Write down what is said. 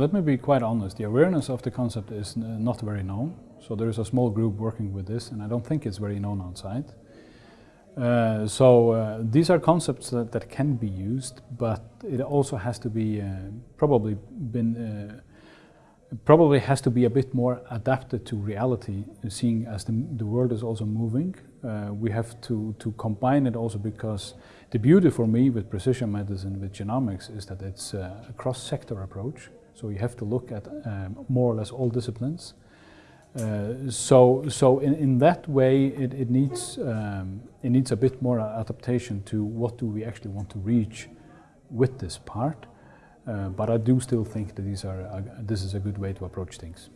Let me be quite honest, the awareness of the concept is not very known. So there is a small group working with this and I don't think it's very known outside. Uh, so uh, these are concepts that, that, can be used, but it also has to be uh, probably been uh, probably has to be a bit more adapted to reality, seeing as the, the world is also moving. Uh, we have to, to combine it also because the beauty for me with precision medicine, with genomics, is that it's a cross-sector approach. So you have to look at um, more or less all disciplines. Uh, so, so in, in that way, it, it needs um, it needs a bit more adaptation to what do we actually want to reach with this part. Uh, but I do still think that these are, this is a good way to approach things.